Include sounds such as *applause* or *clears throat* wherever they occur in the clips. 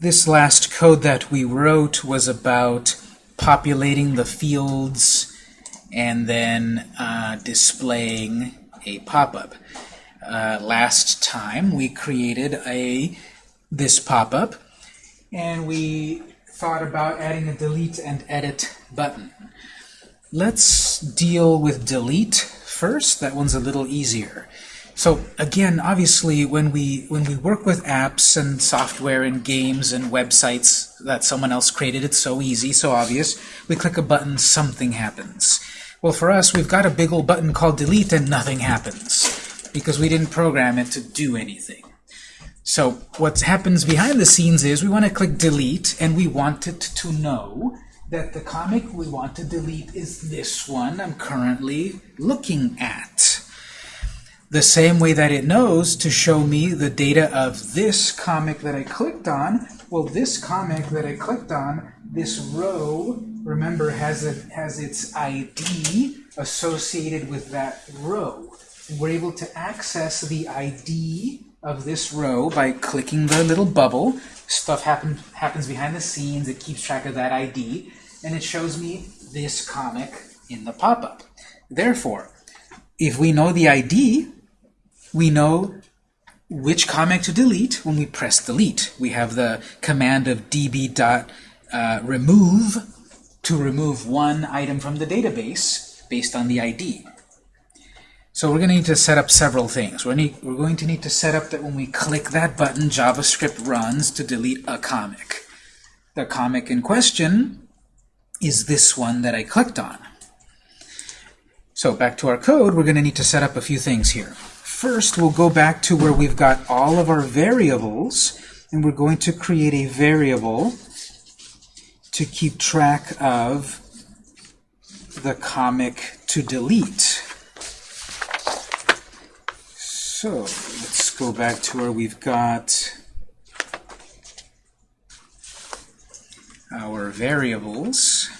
This last code that we wrote was about populating the fields and then uh, displaying a pop-up. Uh, last time we created a this pop-up and we thought about adding a delete and edit button. Let's deal with delete first. That one's a little easier. So again, obviously, when we when we work with apps and software and games and websites that someone else created, it's so easy, so obvious. We click a button, something happens. Well, for us, we've got a big old button called delete, and nothing happens because we didn't program it to do anything. So what happens behind the scenes is we want to click delete, and we want it to know that the comic we want to delete is this one I'm currently looking at. The same way that it knows to show me the data of this comic that I clicked on, well, this comic that I clicked on, this row remember, has, a, has its ID associated with that row. We're able to access the ID of this row by clicking the little bubble. Stuff happen, happens behind the scenes. It keeps track of that ID. And it shows me this comic in the pop-up. Therefore, if we know the ID, we know which comic to delete when we press delete. We have the command of db.remove uh, to remove one item from the database based on the ID. So we're going to need to set up several things. We're, need, we're going to need to set up that when we click that button, JavaScript runs to delete a comic. The comic in question is this one that I clicked on. So back to our code, we're going to need to set up a few things here. First, we'll go back to where we've got all of our variables, and we're going to create a variable to keep track of the comic to delete. So let's go back to where we've got our variables.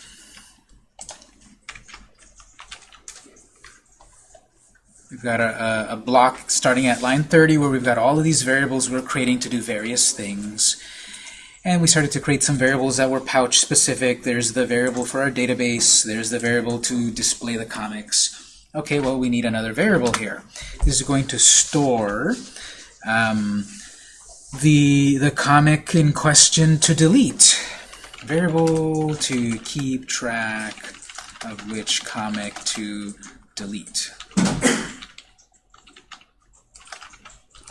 We've got a, a, block starting at line 30 where we've got all of these variables we're creating to do various things. And we started to create some variables that were pouch specific. There's the variable for our database. There's the variable to display the comics. Okay, well, we need another variable here. This is going to store um, the, the comic in question to delete. Variable to keep track of which comic to delete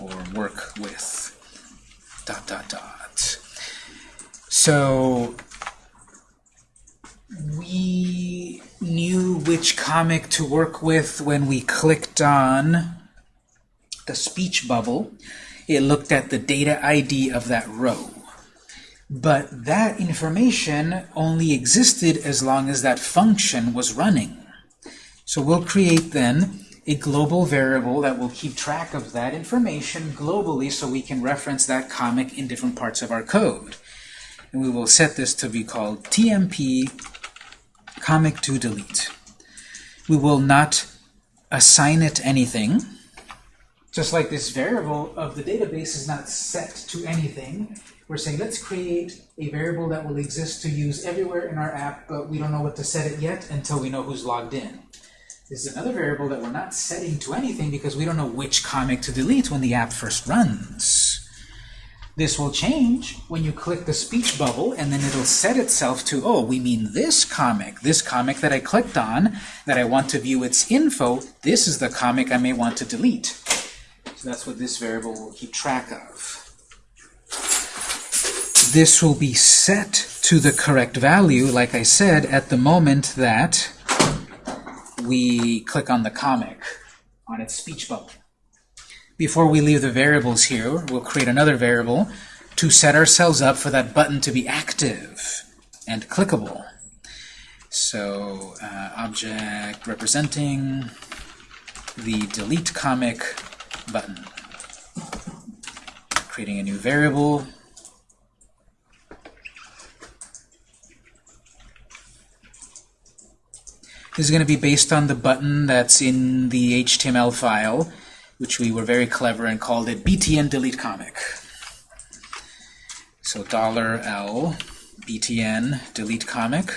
or work with dot dot dot. So we knew which comic to work with when we clicked on the speech bubble. It looked at the data ID of that row. But that information only existed as long as that function was running. So we'll create then a global variable that will keep track of that information globally so we can reference that comic in different parts of our code and we will set this to be called tmp comic to delete. We will not assign it anything, just like this variable of the database is not set to anything. We're saying let's create a variable that will exist to use everywhere in our app, but we don't know what to set it yet until we know who's logged in. This is another variable that we're not setting to anything because we don't know which comic to delete when the app first runs. This will change when you click the speech bubble, and then it'll set itself to, oh, we mean this comic, this comic that I clicked on, that I want to view its info, this is the comic I may want to delete. So that's what this variable will keep track of. This will be set to the correct value, like I said, at the moment that we click on the comic on its speech bubble. Before we leave the variables here, we'll create another variable to set ourselves up for that button to be active and clickable. So uh, object representing the delete comic button. Creating a new variable. Is going to be based on the button that's in the HTML file which we were very clever and called it btn delete comic. So $L btn delete comic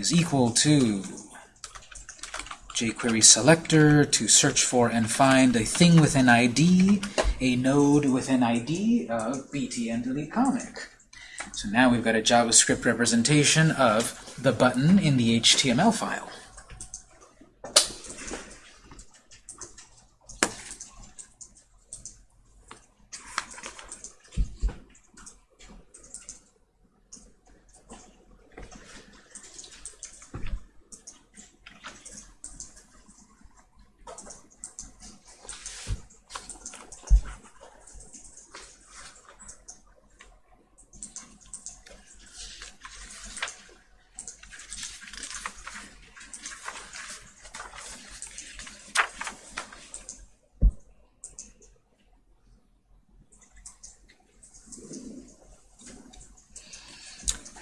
is equal to jQuery selector to search for and find a thing with an ID, a node with an ID of btn delete comic. So now we've got a JavaScript representation of the button in the HTML file.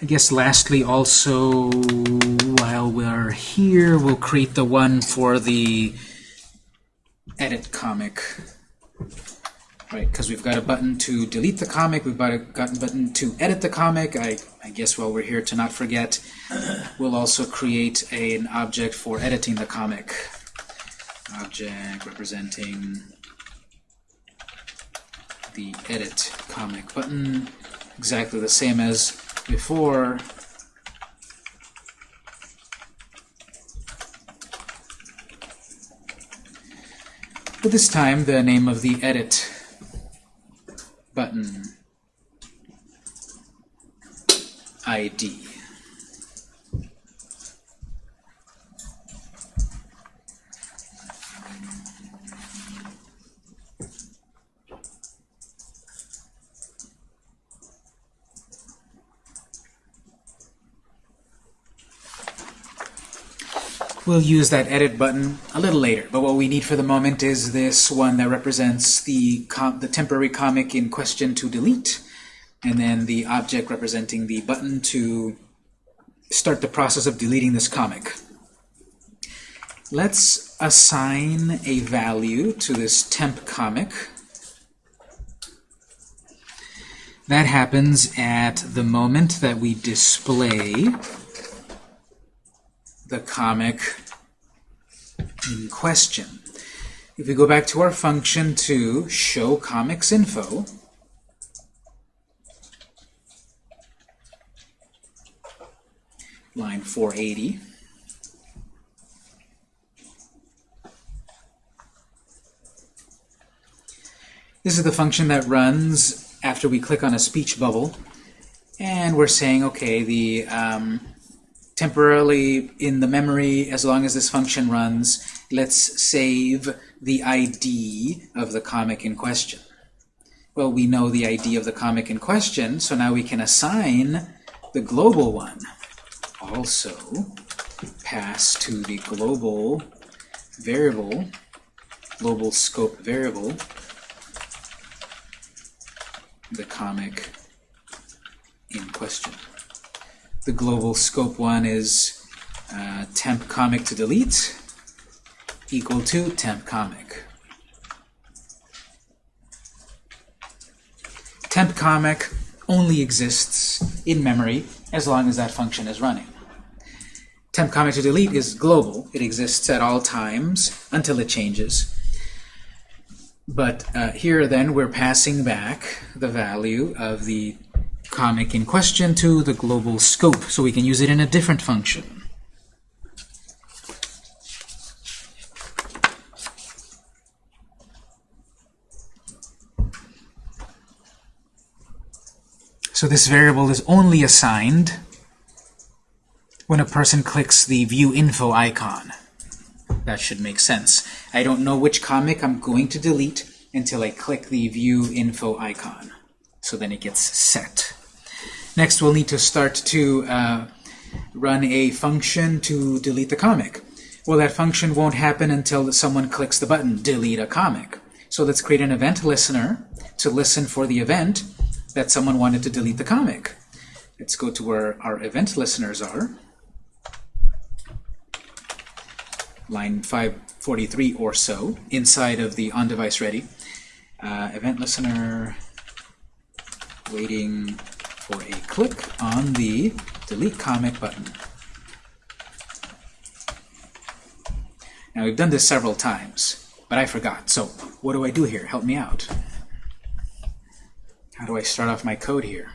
I guess lastly also, while we're here, we'll create the one for the edit comic. Right, because we've got a button to delete the comic, we've got a button to edit the comic. I, I guess while we're here to not forget, we'll also create a, an object for editing the comic. Object representing the edit comic button, exactly the same as before. But this time the name of the edit button ID We'll use that edit button a little later, but what we need for the moment is this one that represents the, the temporary comic in question to delete, and then the object representing the button to start the process of deleting this comic. Let's assign a value to this temp comic. That happens at the moment that we display the comic in question. If we go back to our function to show comics info, line 480, This is the function that runs after we click on a speech bubble. And we're saying, okay, the um, temporarily in the memory as long as this function runs. Let's save the ID of the comic in question. Well, we know the ID of the comic in question, so now we can assign the global one. Also pass to the global variable, global scope variable, the comic in question. The global scope one is uh, temp comic to delete equal to temp comic. Temp comic only exists in memory as long as that function is running. Temp comic to delete is global. It exists at all times until it changes. But uh, here then we're passing back the value of the comic in question to the global scope, so we can use it in a different function. So this variable is only assigned when a person clicks the View Info icon. That should make sense. I don't know which comic I'm going to delete until I click the View Info icon. So then it gets set. Next, we'll need to start to uh, run a function to delete the comic. Well, that function won't happen until someone clicks the button, delete a comic. So let's create an event listener to listen for the event that someone wanted to delete the comic. Let's go to where our event listeners are. Line 543 or so, inside of the on-device ready. Uh, event listener waiting for a click on the delete comic button. Now we've done this several times, but I forgot. So what do I do here? Help me out. How do I start off my code here?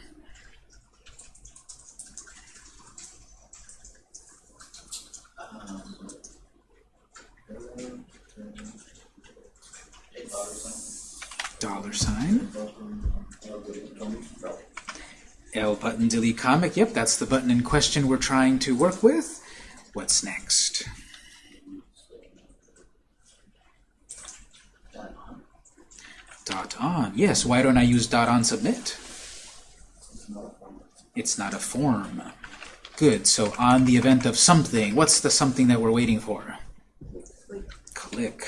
Dollar sign. L button delete comic. Yep, that's the button in question we're trying to work with. What's next? Dot on. Yes, why don't I use dot on submit? It's not a form. Good, so on the event of something, what's the something that we're waiting for? Click.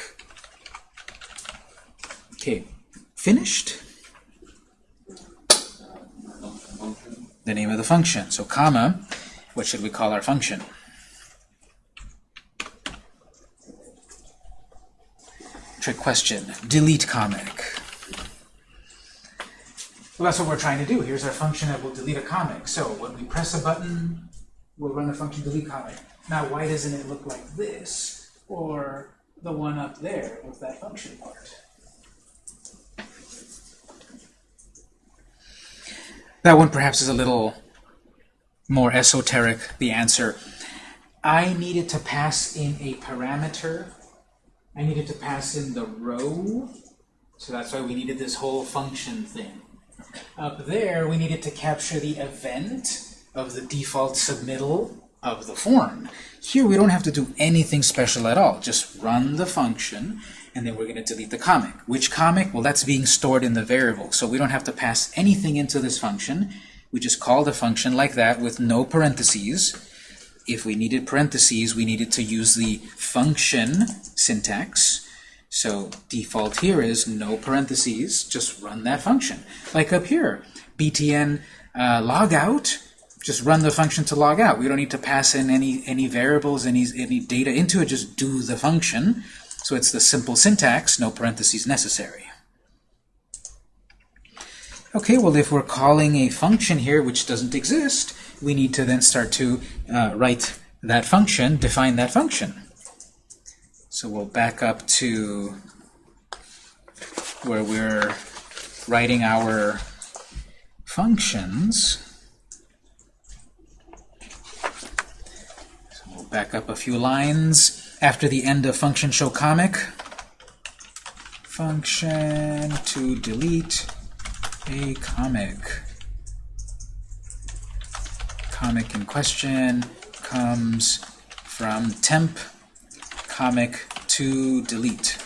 Okay, finished. The name of the function. So comma, what should we call our function? Trick question. Delete comic. Well, that's what we're trying to do. Here's our function that will delete a comic. So when we press a button, we'll run the function delete comic. Now, why doesn't it look like this? Or the one up there with that function part? That one perhaps is a little more esoteric, the answer. I needed to pass in a parameter. I needed to pass in the row. So that's why we needed this whole function thing. Up there, we needed to capture the event of the default submittal of the form. Here, we don't have to do anything special at all. Just run the function, and then we're going to delete the comic. Which comic? Well, that's being stored in the variable, so we don't have to pass anything into this function. We just call the function like that with no parentheses. If we needed parentheses, we needed to use the function syntax. So default here is no parentheses, just run that function. Like up here, btn uh, logout, just run the function to log out. We don't need to pass in any, any variables, any, any data into it, just do the function. So it's the simple syntax, no parentheses necessary. Okay, well if we're calling a function here which doesn't exist, we need to then start to uh, write that function, define that function. So we'll back up to where we're writing our functions. So we'll back up a few lines after the end of function show comic. Function to delete a comic. Comic in question comes from temp comic to delete.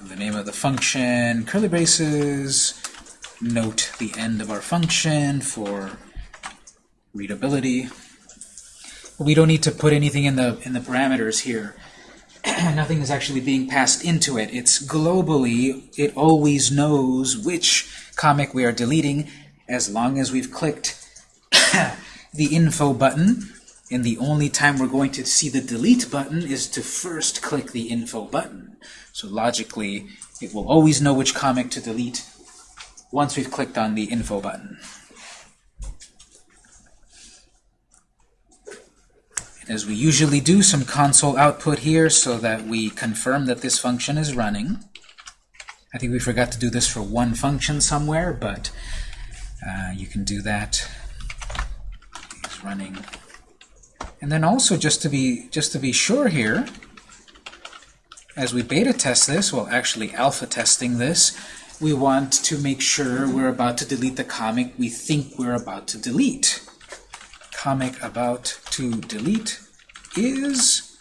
The name of the function, curly braces, note the end of our function for readability. We don't need to put anything in the in the parameters here. *clears throat* Nothing is actually being passed into it. It's globally, it always knows which comic we are deleting as long as we've clicked *coughs* the info button, and the only time we're going to see the delete button is to first click the info button. So logically, it will always know which comic to delete once we've clicked on the info button. as we usually do, some console output here so that we confirm that this function is running. I think we forgot to do this for one function somewhere, but uh, you can do that. It's running. And then also just to be just to be sure here, as we beta test this, well actually alpha testing this, we want to make sure we're about to delete the comic we think we're about to delete. Comic about to delete is,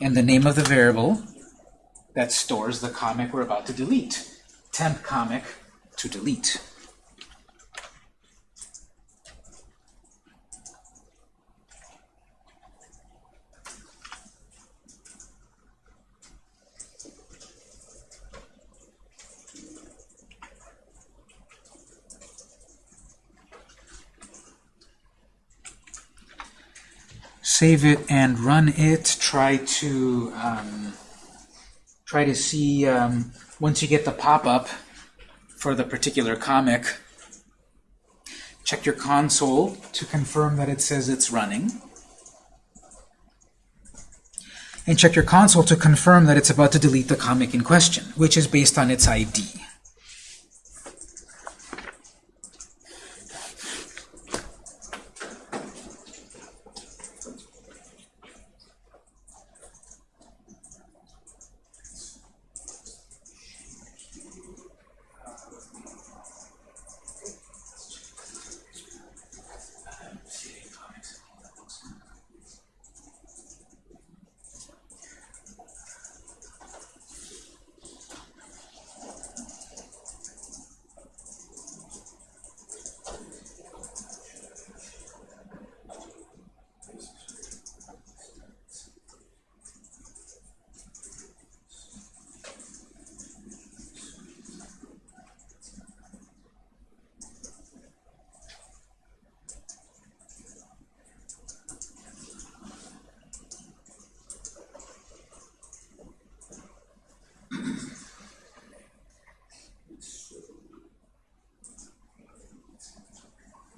and the name of the variable that stores the comic we're about to delete. Temp comic to delete. Save it and run it. Try to um, try to see, um, once you get the pop-up for the particular comic, check your console to confirm that it says it's running. And check your console to confirm that it's about to delete the comic in question, which is based on its ID.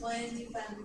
When you find the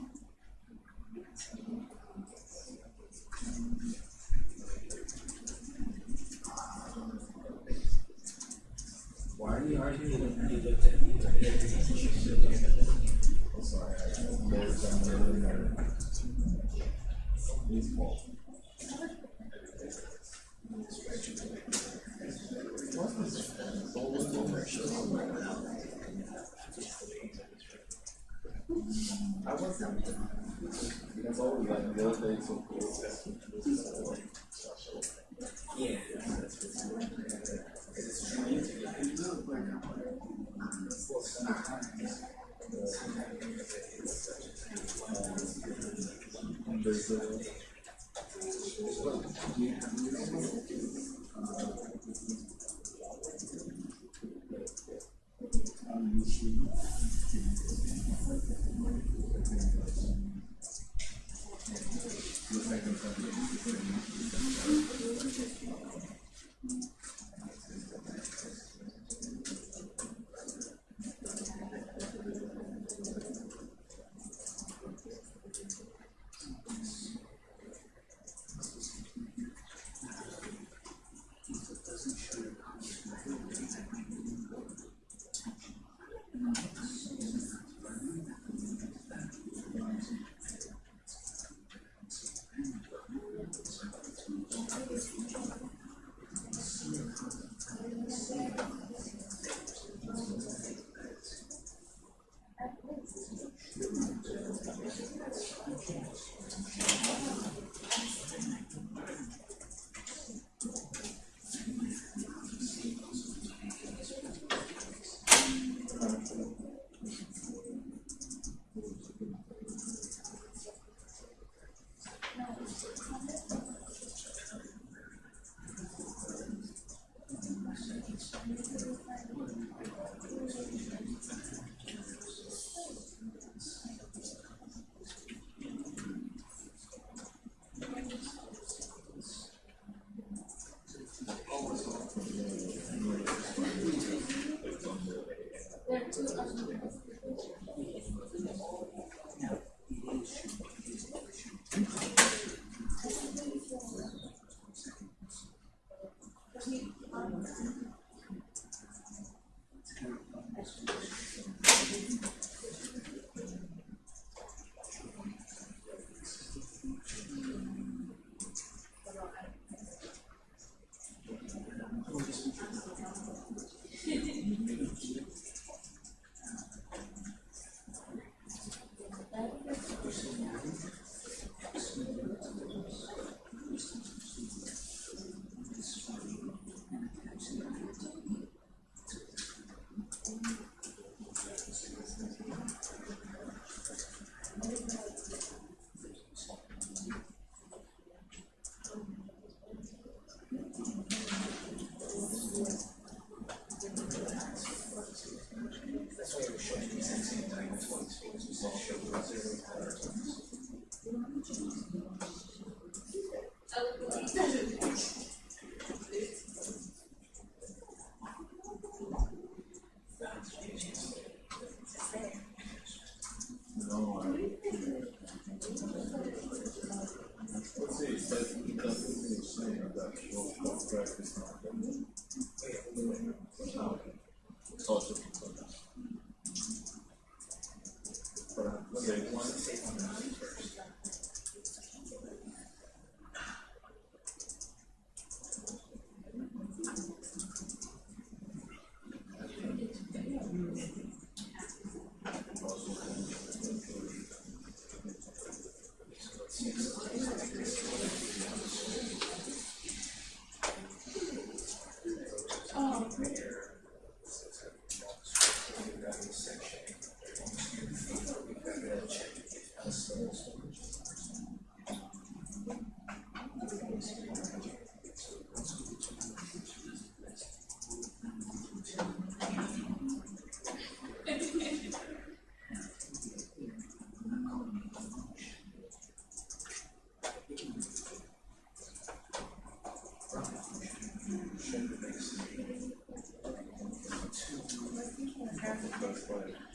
That's fine.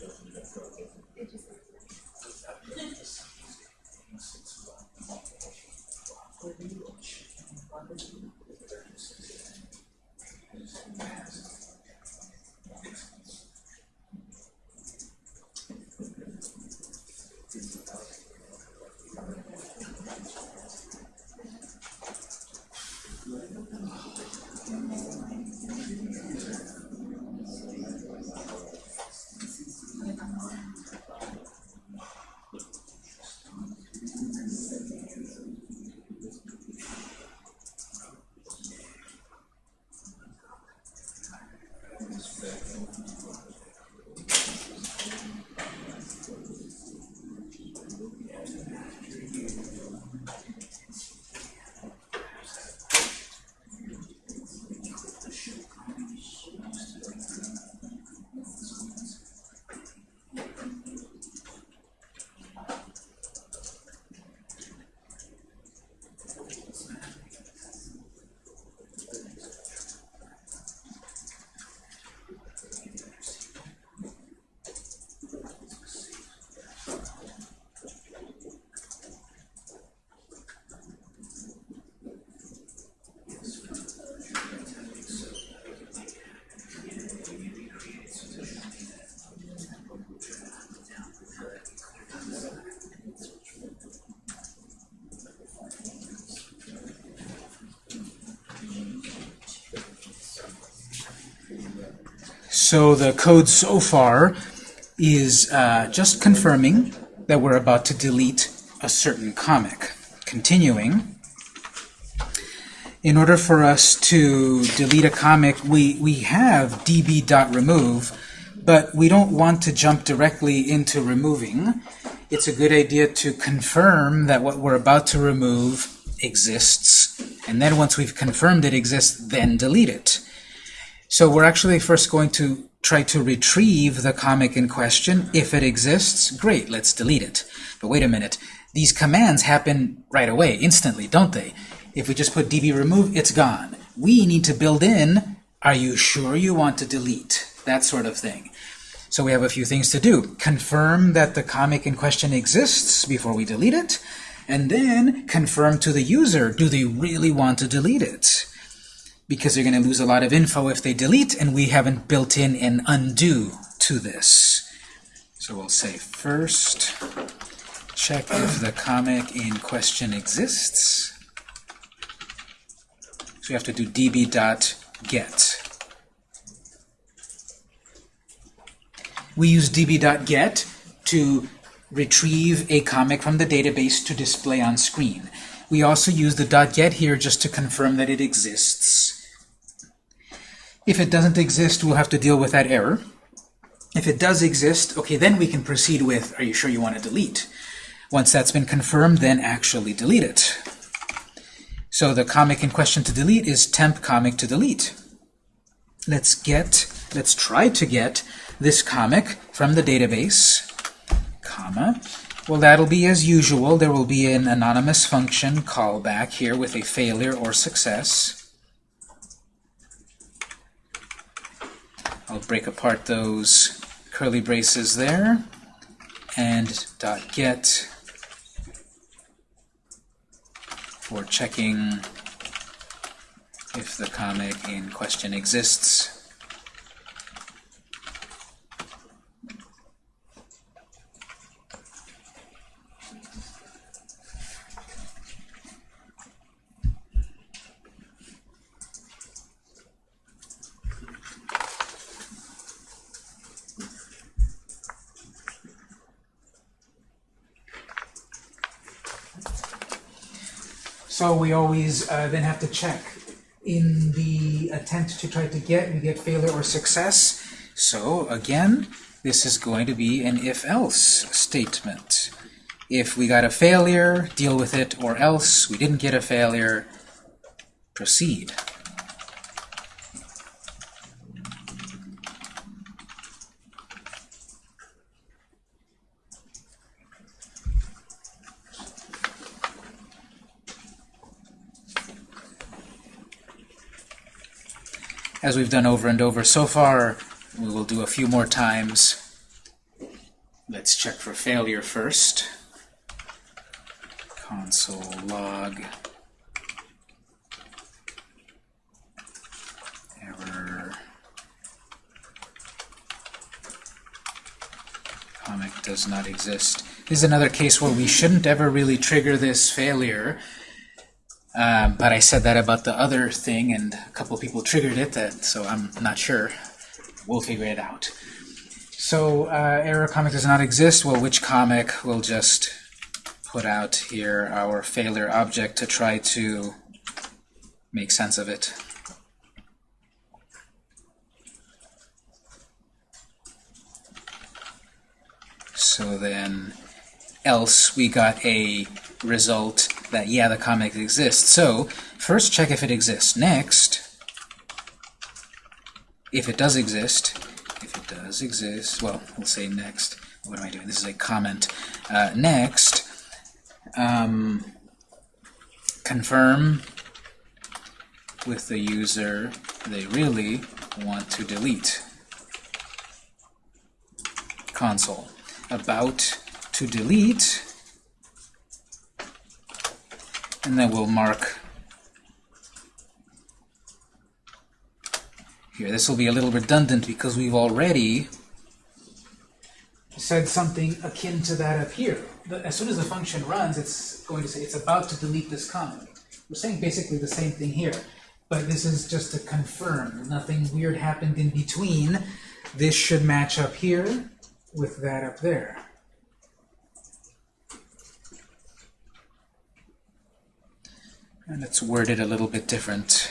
So the code so far is uh, just confirming that we're about to delete a certain comic. Continuing, in order for us to delete a comic, we, we have db.remove, but we don't want to jump directly into removing. It's a good idea to confirm that what we're about to remove exists, and then once we've confirmed it exists, then delete it. So we're actually first going to try to retrieve the comic in question. If it exists, great, let's delete it. But wait a minute, these commands happen right away, instantly, don't they? If we just put db remove, it's gone. We need to build in, are you sure you want to delete? That sort of thing. So we have a few things to do. Confirm that the comic in question exists before we delete it, and then confirm to the user, do they really want to delete it? Because they're going to lose a lot of info if they delete, and we haven't built in an undo to this. So we'll say first, check if the comic in question exists. So we have to do db.get. We use db.get to retrieve a comic from the database to display on screen. We also use the .get here just to confirm that it exists. If it doesn't exist, we'll have to deal with that error. If it does exist, okay, then we can proceed with, are you sure you want to delete? Once that's been confirmed, then actually delete it. So the comic in question to delete is temp comic to delete. Let's get, let's try to get this comic from the database, comma, Well, that'll be as usual. There will be an anonymous function callback here with a failure or success. I'll break apart those curly braces there and dot get for checking if the comic in question exists. So we always uh, then have to check. In the attempt to try to get, we get failure or success. So again, this is going to be an if-else statement. If we got a failure, deal with it, or else we didn't get a failure, proceed. As we've done over and over so far. We will do a few more times. Let's check for failure first. Console log error comic does not exist. This is another case where we shouldn't ever really trigger this failure um, but I said that about the other thing, and a couple people triggered it, that, so I'm not sure. We'll figure it out. So uh, error comic does not exist. Well, which comic? We'll just put out here our failure object to try to make sense of it. So then, else we got a result that, yeah, the comic exists. So, first check if it exists. Next, if it does exist, if it does exist, well, we'll say next. What am I doing? This is a comment. Uh, next, um, confirm with the user they really want to delete. Console. About to delete and then we'll mark here. This will be a little redundant because we've already said something akin to that up here. as soon as the function runs, it's going to say it's about to delete this comment. We're saying basically the same thing here, but this is just to confirm. Nothing weird happened in between. This should match up here with that up there. And it's worded a little bit different.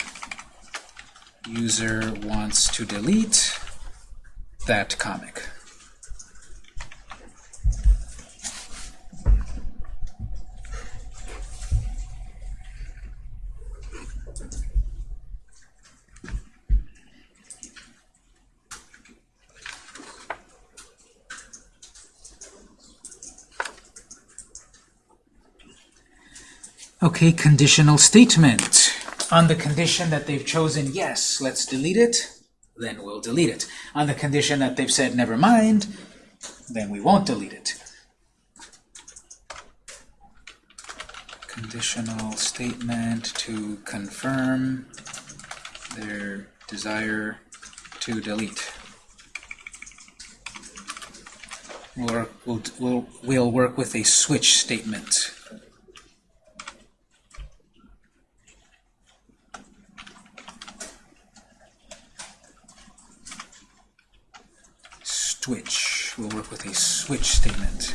User wants to delete that comic. Okay, conditional statement. On the condition that they've chosen yes, let's delete it, then we'll delete it. On the condition that they've said never mind, then we won't delete it. Conditional statement to confirm their desire to delete. We'll, we'll, we'll, we'll work with a switch statement. Switch. We'll work with a switch statement.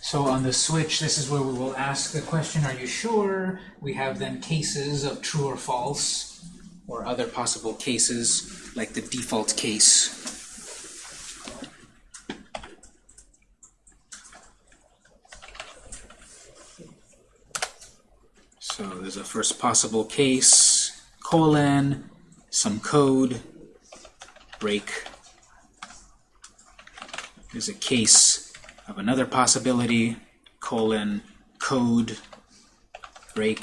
So on the switch, this is where we will ask the question, are you sure? We have then cases of true or false, or other possible cases, like the default case So there's a first possible case, colon, some code, break. There's a case of another possibility, colon, code, break.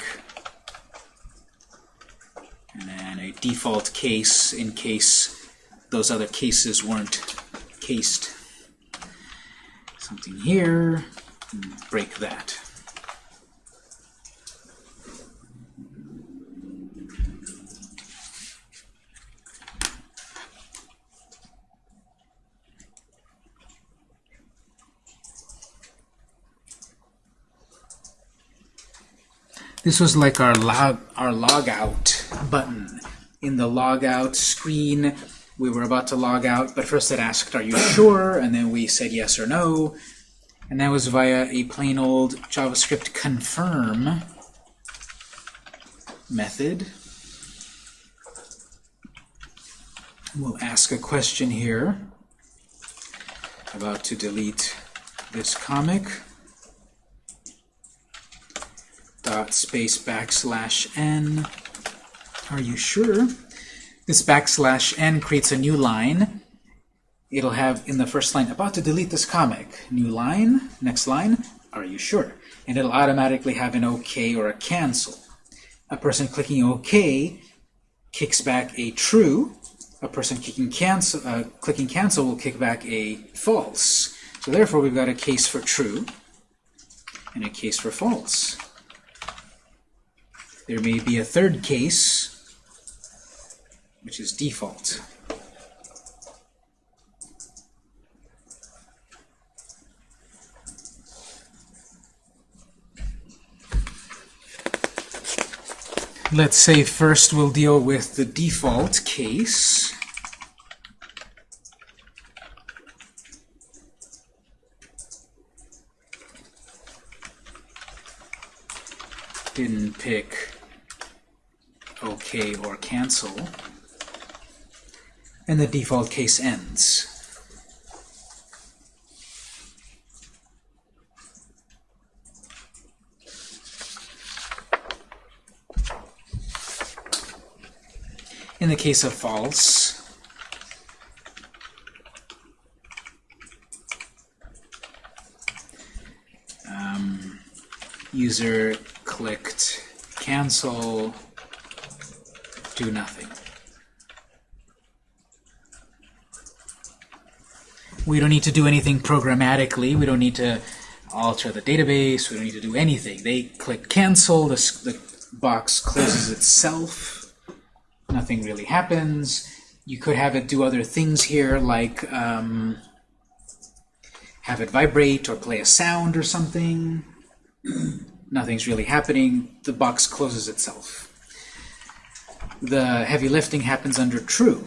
And then a default case in case those other cases weren't cased. Something here, break that. This was like our log our logout button. In the logout screen, we were about to log out, but first it asked, "Are you *coughs* sure?" and then we said yes or no, and that was via a plain old JavaScript confirm method. We'll ask a question here. About to delete this comic dot space backslash n. Are you sure? This backslash n creates a new line. It'll have in the first line, about to delete this comic. New line, next line, are you sure? And it'll automatically have an OK or a cancel. A person clicking OK kicks back a true. A person clicking cancel, uh, clicking cancel will kick back a false. So therefore, we've got a case for true and a case for false. There may be a third case, which is default. Let's say first we'll deal with the default case. Didn't pick OK or cancel. And the default case ends. In the case of false, um, user clicked cancel, do nothing. We don't need to do anything programmatically. We don't need to alter the database. We don't need to do anything. They click cancel. The, the box closes itself. Nothing really happens. You could have it do other things here, like um, have it vibrate or play a sound or something. *clears throat* Nothing's really happening. The box closes itself. The heavy lifting happens under true.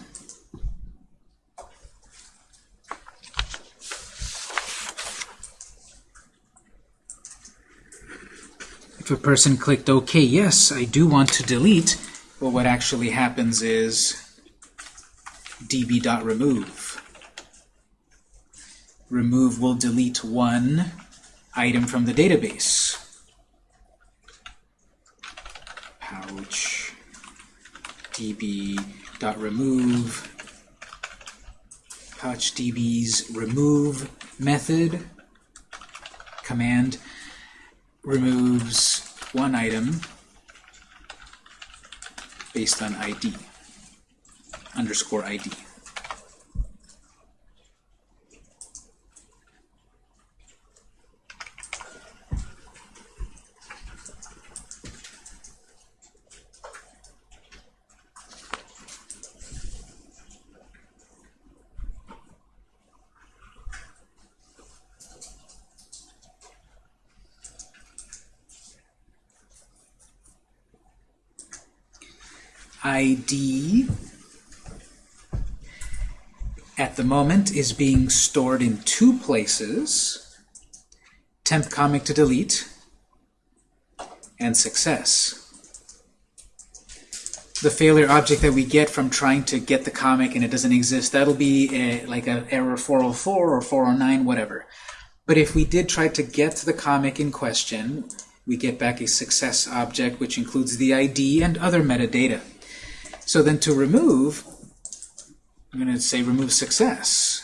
If a person clicked OK, yes, I do want to delete, but what actually happens is db.remove. Remove will delete one item from the database. Pouch db.remove PouchDB's remove method command removes one item based on ID, underscore ID. ID at the moment is being stored in two places, temp comic to delete, and success. The failure object that we get from trying to get the comic and it doesn't exist, that'll be eh, a, like an error 404 or 409, whatever. But if we did try to get the comic in question, we get back a success object which includes the ID and other metadata. So then to remove, I'm going to say remove success.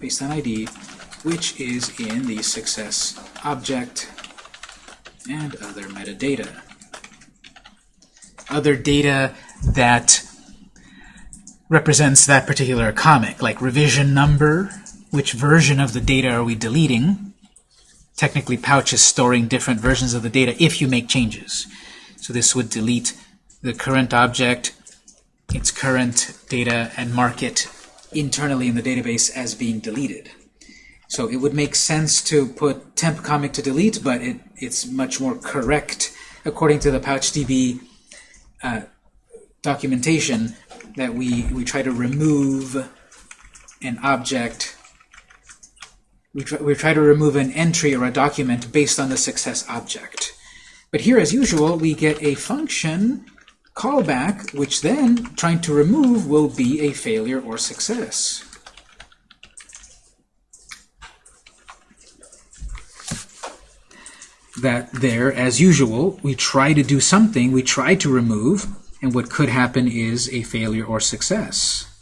based on ID, which is in the success object and other metadata. Other data that represents that particular comic, like revision number, which version of the data are we deleting. Technically, Pouch is storing different versions of the data if you make changes. So this would delete the current object, its current data, and mark it internally in the database as being deleted. So it would make sense to put temp comic to delete, but it, it's much more correct, according to the PouchDB uh, documentation, that we, we try to remove an object, we try, we try to remove an entry or a document based on the success object. But here, as usual, we get a function callback, which then, trying to remove, will be a failure or success. That there, as usual, we try to do something, we try to remove, and what could happen is a failure or success.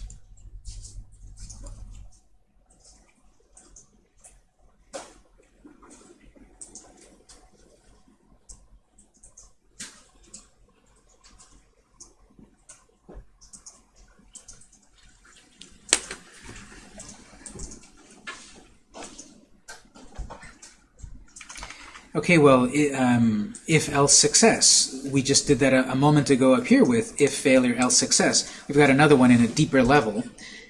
Okay, well, um, if else success. We just did that a, a moment ago up here with if failure else success. We've got another one in a deeper level.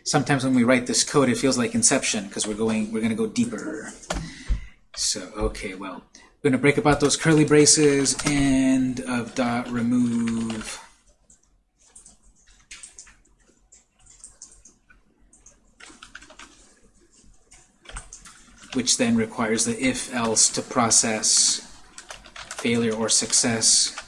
Sometimes when we write this code, it feels like Inception because we're going, we're going to go deeper. So, okay, well, we're going to break apart those curly braces and of dot remove. Which then requires the if-else to process failure or success.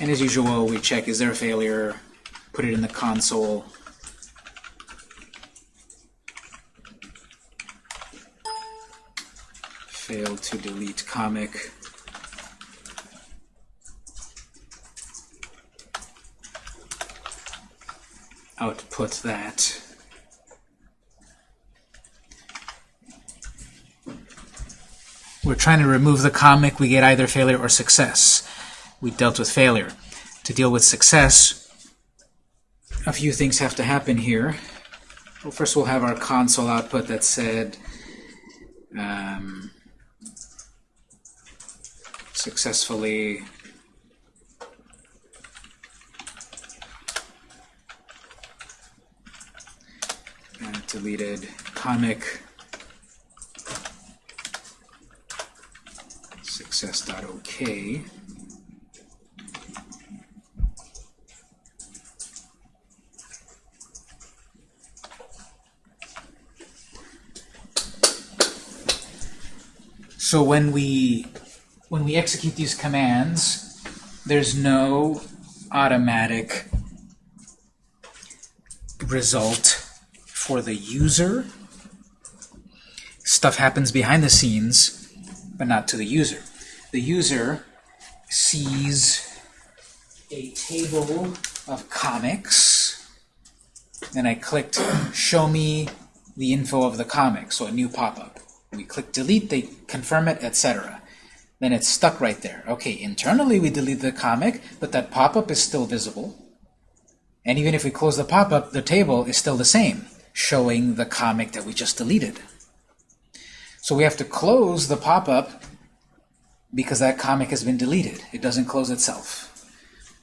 And as usual, we check, is there a failure? Put it in the console. Failed to delete comic. Output that. We're trying to remove the comic, we get either failure or success. We dealt with failure. To deal with success, a few things have to happen here. Well, first we'll have our console output that said um, successfully uh, deleted comic success.ok. So when we when we execute these commands, there's no automatic result for the user. Stuff happens behind the scenes, but not to the user. The user sees a table of comics, and I clicked show me the info of the comic, so a new pop-up. We click delete, they confirm it, etc. Then it's stuck right there. Okay, internally we delete the comic, but that pop-up is still visible. And even if we close the pop-up, the table is still the same, showing the comic that we just deleted. So we have to close the pop-up because that comic has been deleted. It doesn't close itself.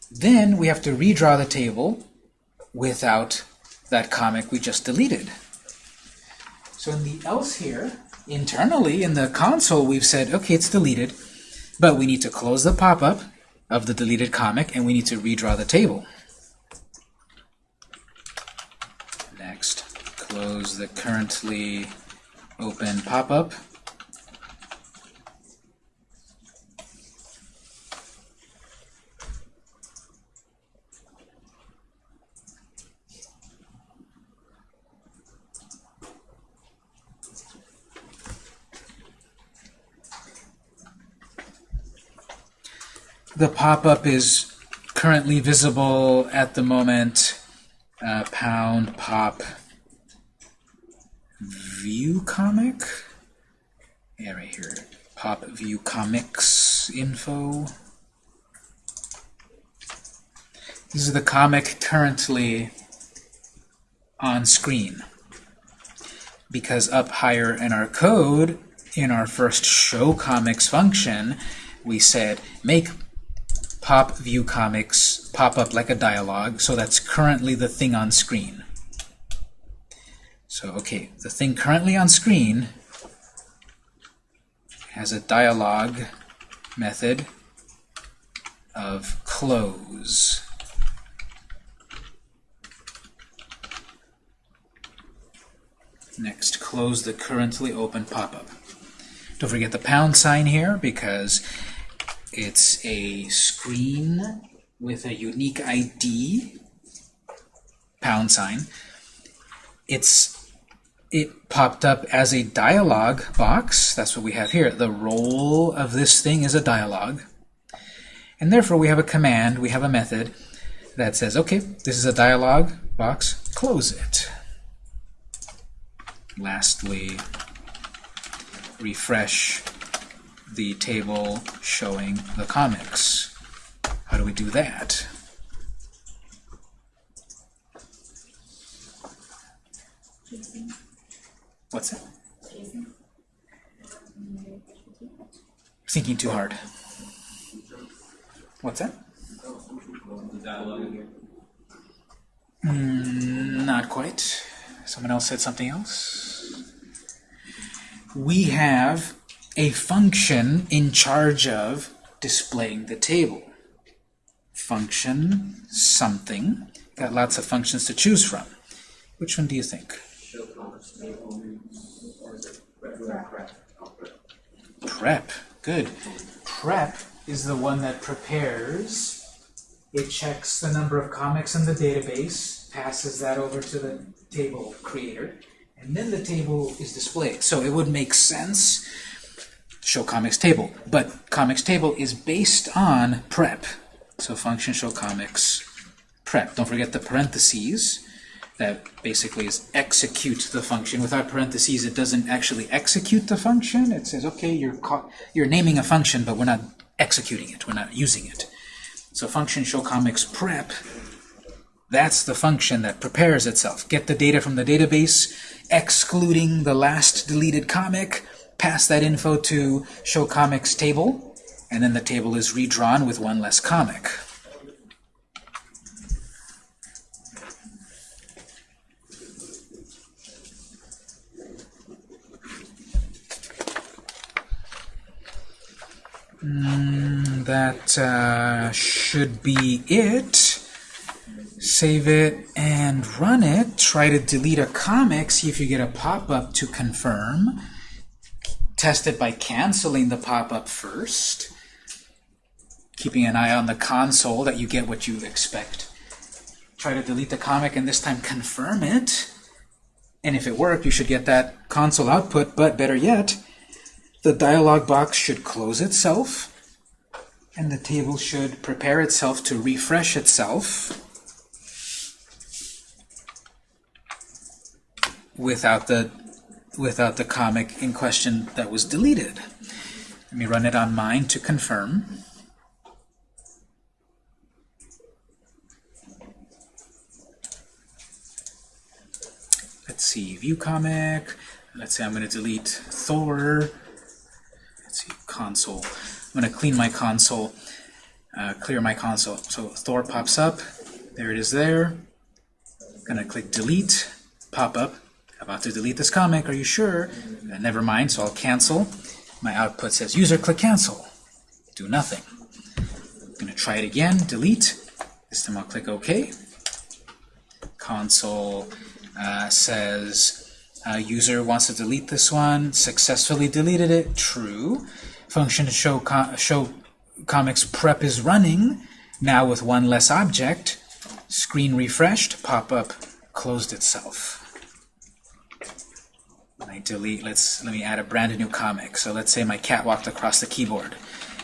Then we have to redraw the table without that comic we just deleted. So in the else here, internally in the console, we've said, okay, it's deleted, but we need to close the pop-up of the deleted comic, and we need to redraw the table. close the currently open pop-up. The pop-up is currently visible at the moment, uh, pound pop view comic. Yeah, right here. Pop view comics info. This is the comic currently on screen. Because up higher in our code, in our first show comics function, we said make pop view comics pop up like a dialog, so that's currently the thing on screen. So, okay, the thing currently on screen has a dialog method of close. Next, close the currently open pop-up. Don't forget the pound sign here because it's a screen with a unique ID, pound sign. It's it popped up as a dialog box. That's what we have here. The role of this thing is a dialog. And therefore we have a command, we have a method that says, okay, this is a dialog box, close it. Lastly, refresh the table showing the comics. How do we do that? What's that? Thinking too hard. What's that? Mm, not quite. Someone else said something else. We have a function in charge of displaying the table. Function something. Got lots of functions to choose from. Which one do you think? Show comics table, or is it regular prep? Prep. Good. Prep is the one that prepares. It checks the number of comics in the database, passes that over to the table creator, and then the table is displayed. So it would make sense show comics table. But comics table is based on prep. So function show comics prep. Don't forget the parentheses. That basically is execute the function. Without parentheses, it doesn't actually execute the function. It says, okay, you're, you're naming a function, but we're not executing it. We're not using it. So function show comics prep, that's the function that prepares itself. Get the data from the database, excluding the last deleted comic, pass that info to show comics table, and then the table is redrawn with one less comic. Mm, that uh, should be it. Save it and run it. Try to delete a comic, see if you get a pop-up to confirm. Test it by canceling the pop-up first. Keeping an eye on the console that you get what you expect. Try to delete the comic and this time confirm it. And if it worked, you should get that console output, but better yet, the dialog box should close itself, and the table should prepare itself to refresh itself without the without the comic in question that was deleted. Let me run it on mine to confirm. Let's see, view comic. Let's say I'm going to delete Thor. See, console. I'm going to clean my console, uh, clear my console. So Thor pops up. There it is there. I'm going to click delete, pop up. About to delete this comic, are you sure? Uh, never mind, so I'll cancel. My output says user click cancel. Do nothing. I'm going to try it again, delete. This time I'll click OK. Console uh, says uh, user wants to delete this one, successfully deleted it, true. Function show, co show comics prep is running, now with one less object. Screen refreshed, pop-up closed itself. I delete, let's let me add a brand new comic. So let's say my cat walked across the keyboard.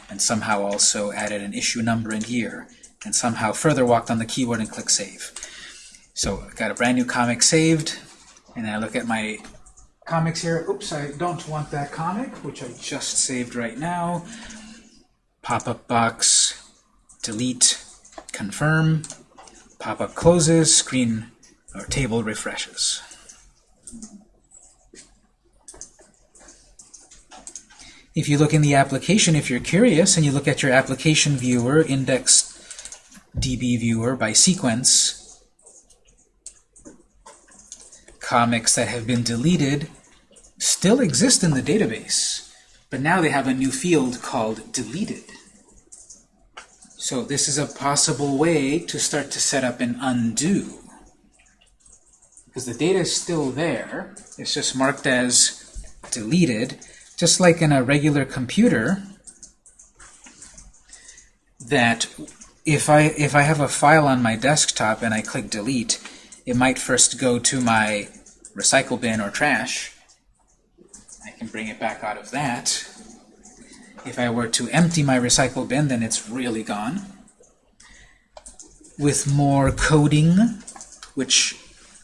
and somehow also added an issue number and year and somehow further walked on the keyboard and click Save. So got a brand new comic saved, and I look at my comics here. Oops, I don't want that comic, which I just saved right now. Pop-up box, delete, confirm, pop-up closes, screen or table refreshes. If you look in the application, if you're curious, and you look at your application viewer, index DB viewer by sequence, comics that have been deleted still exist in the database, but now they have a new field called deleted. So this is a possible way to start to set up an undo. Because the data is still there, it's just marked as deleted, just like in a regular computer, that if I, if I have a file on my desktop and I click delete, it might first go to my recycle bin or trash. I can bring it back out of that. If I were to empty my recycle bin, then it's really gone. With more coding, which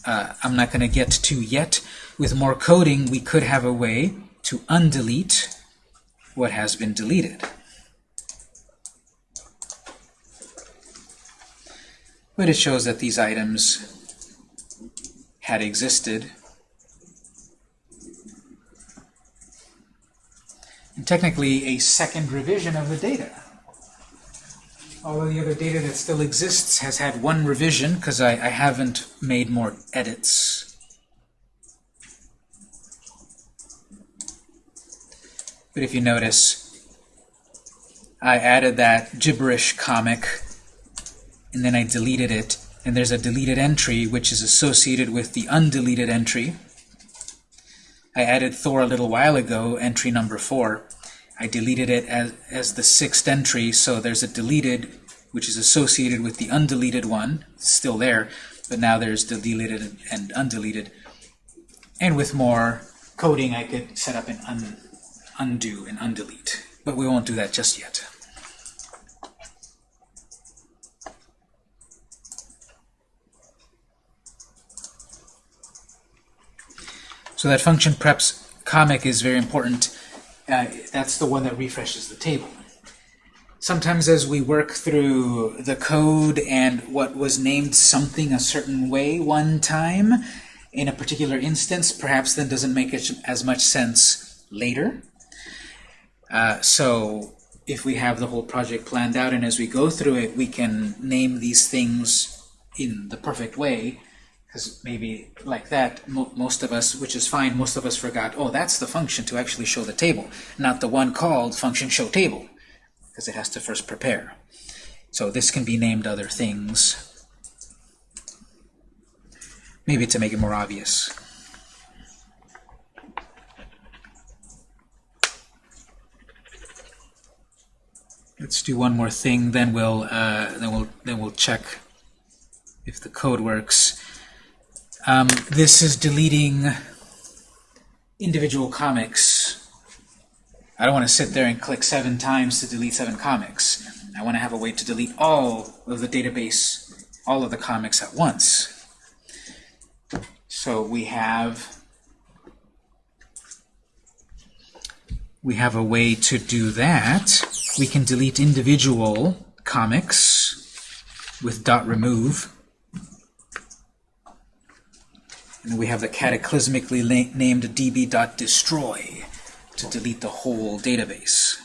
uh, I'm not going to get to yet, with more coding, we could have a way to undelete what has been deleted. But it shows that these items had existed. And technically a second revision of the data. All of the other data that still exists has had one revision because I, I haven't made more edits. But if you notice, I added that gibberish comic, and then I deleted it, and there's a deleted entry which is associated with the undeleted entry. I added Thor a little while ago, entry number 4. I deleted it as, as the sixth entry, so there's a deleted which is associated with the undeleted one, it's still there, but now there's the deleted and undeleted. And with more coding, I could set up an un undo and undelete. But we won't do that just yet. So that function preps comic is very important. Uh, that's the one that refreshes the table. Sometimes as we work through the code and what was named something a certain way one time in a particular instance, perhaps then doesn't make it as much sense later. Uh, so if we have the whole project planned out and as we go through it, we can name these things in the perfect way, because maybe like that, mo most of us, which is fine, most of us forgot, oh, that's the function to actually show the table, not the one called function show table, because it has to first prepare. So this can be named other things, maybe to make it more obvious. Let's do one more thing, then we'll uh, then we'll then we'll check if the code works. Um, this is deleting individual comics. I don't want to sit there and click seven times to delete seven comics. I want to have a way to delete all of the database, all of the comics at once. So we have we have a way to do that. We can delete individual comics with dot remove. And we have the cataclysmically named db.destroy to delete the whole database.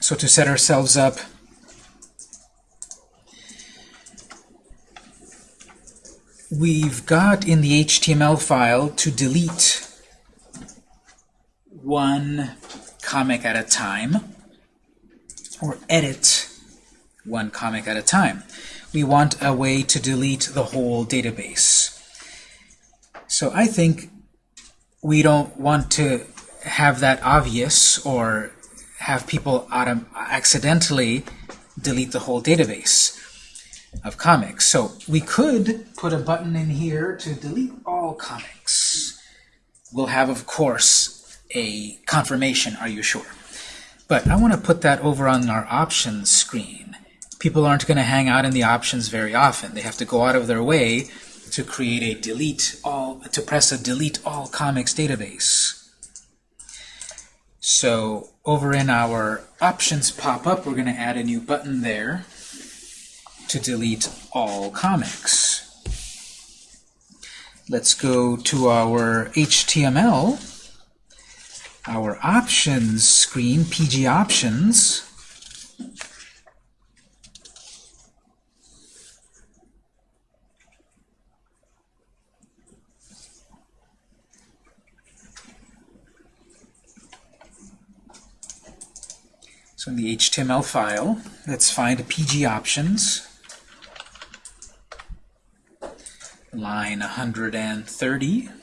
So to set ourselves up we've got in the HTML file to delete one comic at a time or edit one comic at a time. We want a way to delete the whole database. So I think we don't want to have that obvious or have people accidentally delete the whole database. of comics. So we could put a button in here to delete all comics. We'll have, of course, a confirmation, are you sure? But I want to put that over on our options screen. People aren't going to hang out in the options very often. They have to go out of their way to create a delete all, to press a delete all comics database. So over in our options pop-up, we're going to add a new button there to delete all comics. Let's go to our HTML, our options screen, PG options. So in the HTML file, let's find PG options. Line 130.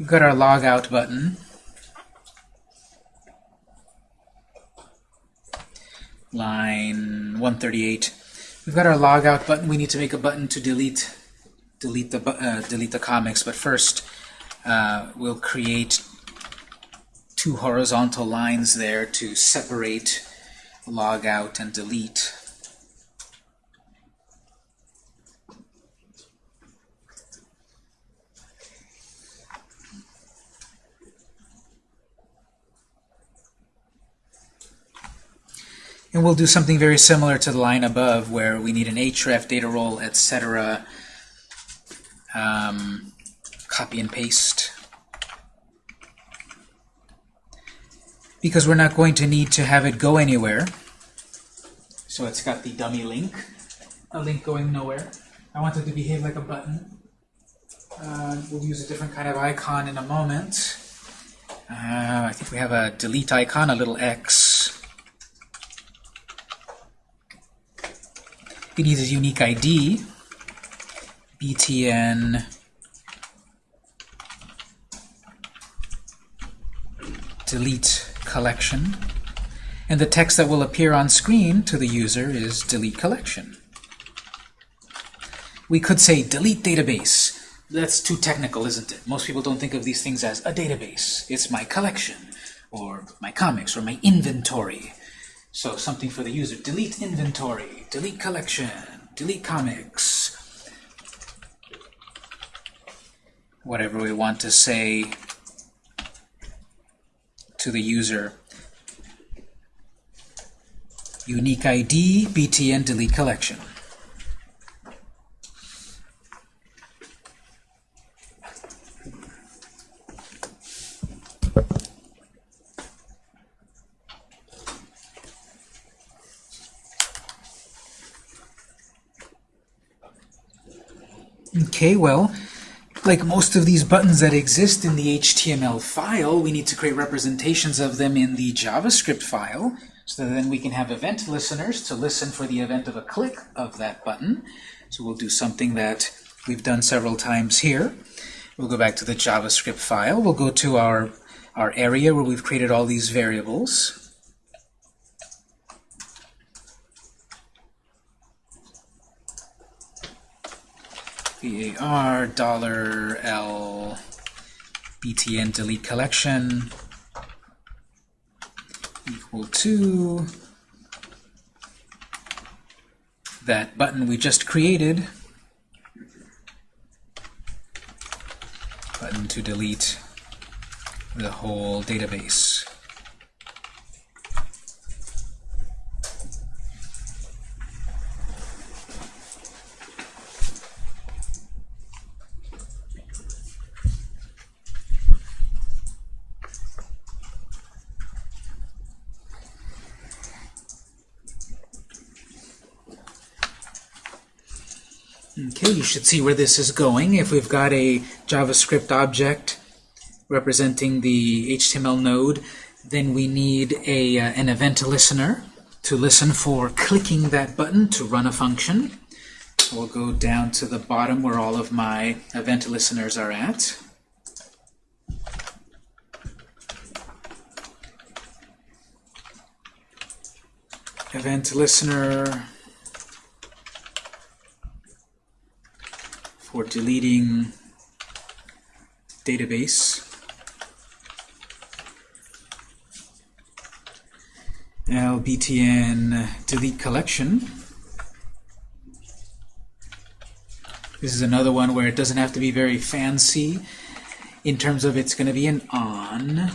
We've got our logout button. line 138. We've got our logout button. We need to make a button to delete delete the uh, delete the comics. But first, uh, we'll create two horizontal lines there to separate logout and delete. And we'll do something very similar to the line above where we need an href, data role, etc. Um, copy and paste. Because we're not going to need to have it go anywhere. So it's got the dummy link, a link going nowhere. I want it to behave like a button. Uh, we'll use a different kind of icon in a moment. Uh, I think we have a delete icon, a little X. It needs a unique ID, btn delete collection. And the text that will appear on screen to the user is delete collection. We could say delete database. That's too technical, isn't it? Most people don't think of these things as a database. It's my collection, or my comics, or my inventory. So something for the user. Delete inventory, delete collection, delete comics. Whatever we want to say to the user. Unique ID, btn delete collection. Okay, well, like most of these buttons that exist in the HTML file, we need to create representations of them in the JavaScript file, so that then we can have event listeners to listen for the event of a click of that button. So we'll do something that we've done several times here. We'll go back to the JavaScript file. We'll go to our, our area where we've created all these variables. Var dollar $L btn delete collection equal to that button we just created. Button to delete the whole database Okay, you should see where this is going. If we've got a JavaScript object representing the HTML node, then we need a, uh, an event listener to listen for clicking that button to run a function. we'll go down to the bottom where all of my event listeners are at. Event listener for deleting database. LBTN delete collection. This is another one where it doesn't have to be very fancy in terms of it's going to be an on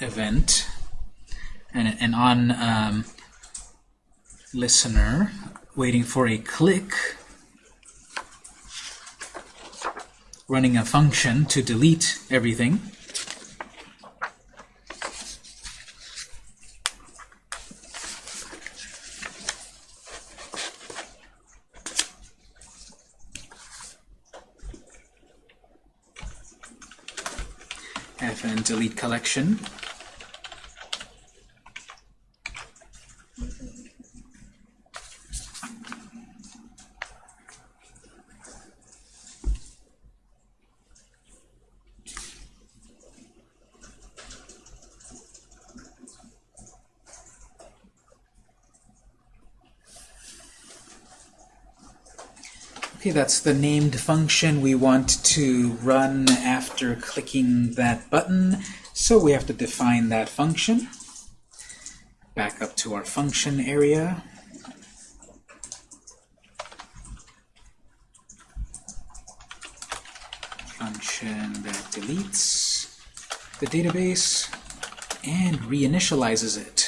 event and an on um, listener waiting for a click running a function to delete everything. fn delete collection. Okay, that's the named function we want to run after clicking that button. So we have to define that function. Back up to our function area. Function that deletes the database and reinitializes it.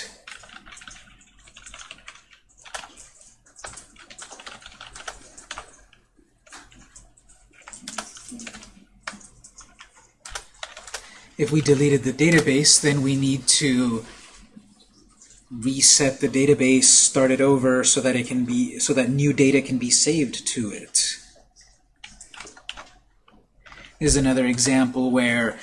If we deleted the database, then we need to reset the database, start it over so that it can be so that new data can be saved to it. This is another example where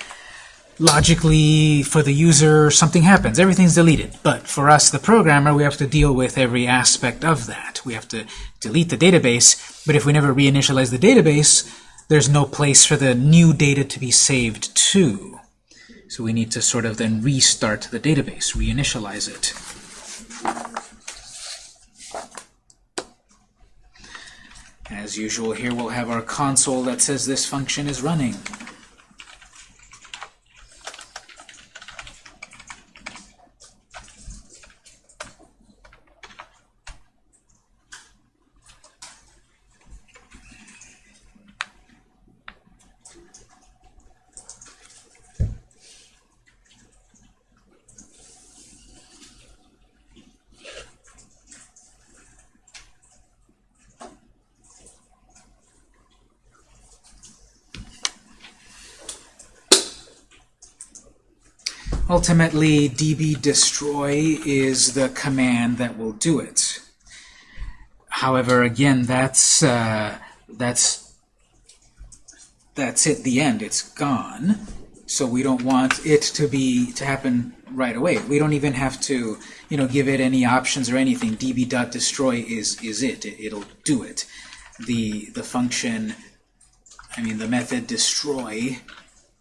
logically for the user something happens, everything's deleted. But for us, the programmer, we have to deal with every aspect of that. We have to delete the database, but if we never reinitialize the database, there's no place for the new data to be saved to. So we need to sort of then restart the database, reinitialize it. As usual, here we'll have our console that says this function is running. Ultimately, db destroy is the command that will do it. However, again, that's uh, that's that's it. The end. It's gone. So we don't want it to be to happen right away. We don't even have to, you know, give it any options or anything. db.destroy is is it. it. It'll do it. The the function, I mean, the method destroy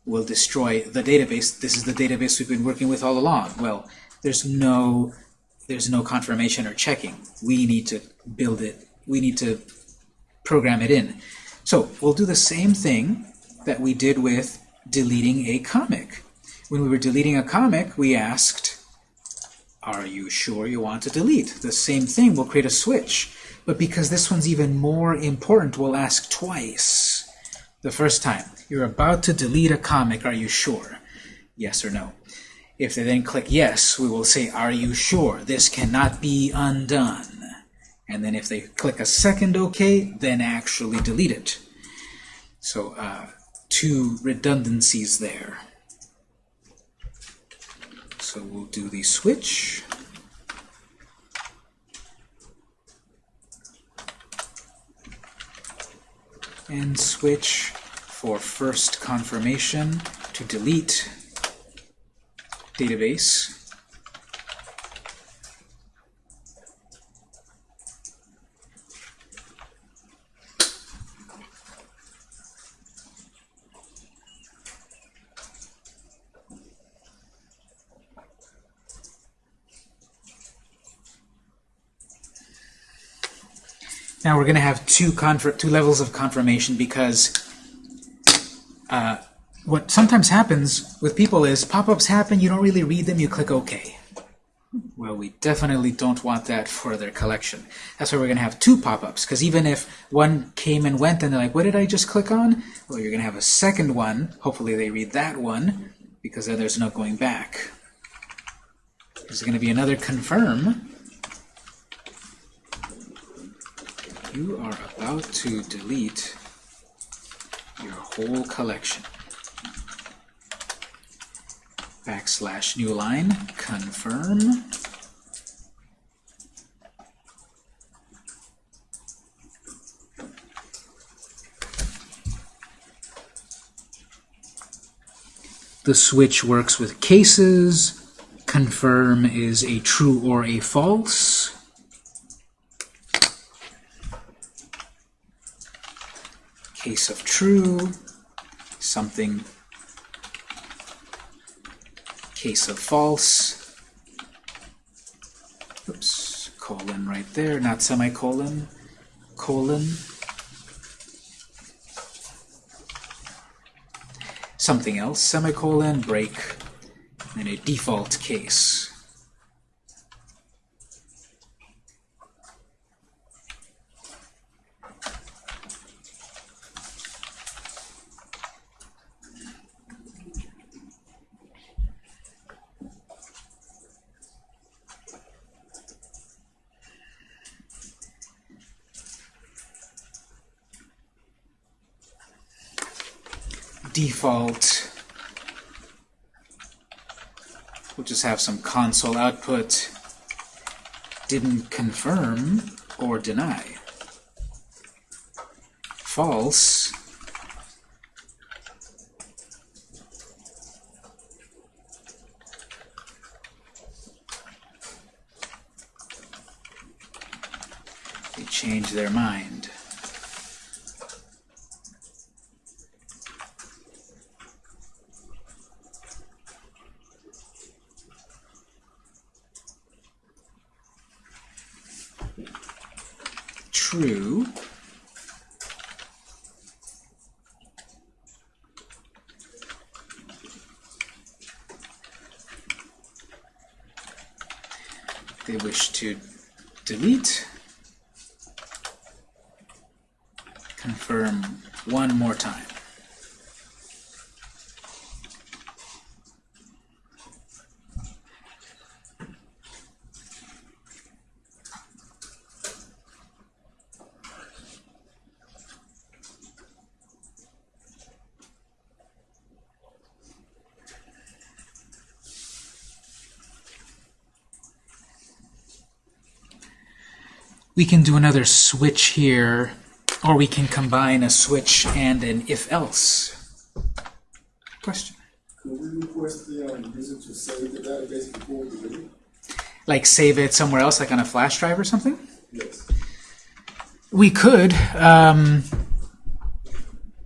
will destroy the database. This is the database we've been working with all along. Well, there's no there's no confirmation or checking. We need to build it. We need to program it in. So we'll do the same thing that we did with deleting a comic. When we were deleting a comic, we asked, are you sure you want to delete? The same thing, we'll create a switch. But because this one's even more important, we'll ask twice. The first time, you're about to delete a comic, are you sure? Yes or no. If they then click yes, we will say, are you sure? This cannot be undone. And then if they click a second OK, then actually delete it. So uh, two redundancies there. So we'll do the switch. And switch for first confirmation to delete database. Now we're going to have two, two levels of confirmation because what sometimes happens with people is pop-ups happen, you don't really read them, you click OK. Well, we definitely don't want that for their collection. That's why we're going to have two pop-ups, because even if one came and went and they're like, what did I just click on? Well, you're going to have a second one. Hopefully they read that one, because then there's no going back. There's going to be another confirm. You are about to delete your whole collection. Backslash new line, confirm. The switch works with cases. Confirm is a true or a false. Case of true, something. Case of false. Oops, colon right there, not semicolon. Colon. Something else, semicolon, break, and a default case. Default, we'll just have some console output, didn't confirm or deny. False, they change their mind. true. They wish to delete. Confirm one more time. We can do another switch here, or we can combine a switch and an if-else. Question? Could we request the user to save the database before we delete it? Like save it somewhere else, like on a flash drive or something? Yes. We could. Um,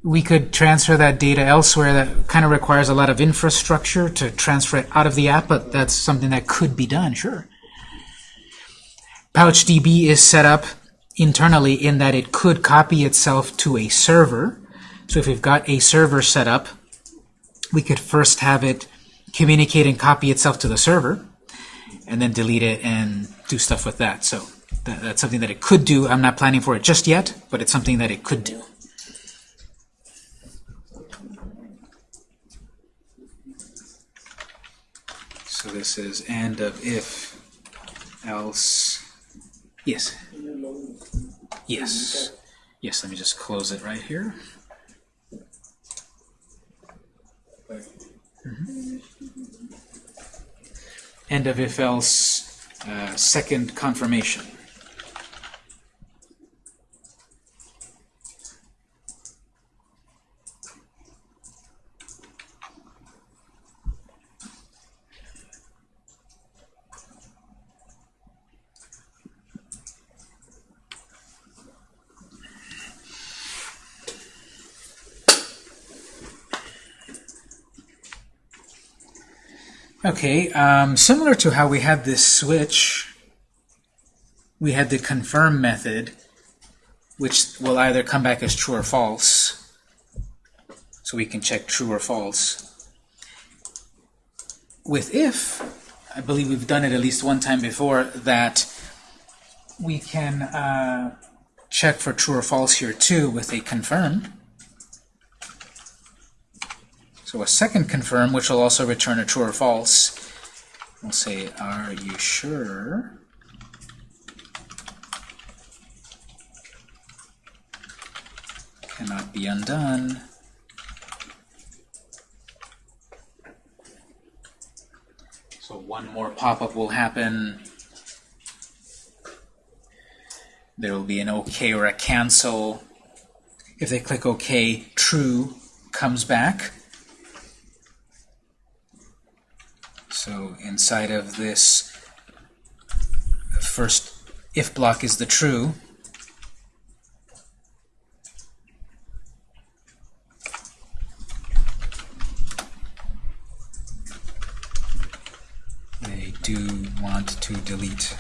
we could transfer that data elsewhere. That kind of requires a lot of infrastructure to transfer it out of the app, but that's something that could be done, sure. PouchDB is set up internally in that it could copy itself to a server. So if we've got a server set up, we could first have it communicate and copy itself to the server, and then delete it and do stuff with that. So that, that's something that it could do. I'm not planning for it just yet, but it's something that it could do. So this is end of if else Yes. Yes. Yes, let me just close it right here. Mm -hmm. End of if else uh, second confirmation. Okay, um, similar to how we had this switch, we had the confirm method. which will either come back as true or false. So we can check true or false. With if, I believe we've done it at least one time before, that we can uh, check for true or false here too with a confirm. So a second confirm, which will also return a true or false. We'll say, are you sure? Cannot be undone. So one more pop-up will happen. There will be an OK or a cancel. If they click OK, true comes back. So inside of this first if block is the true. They do want to delete.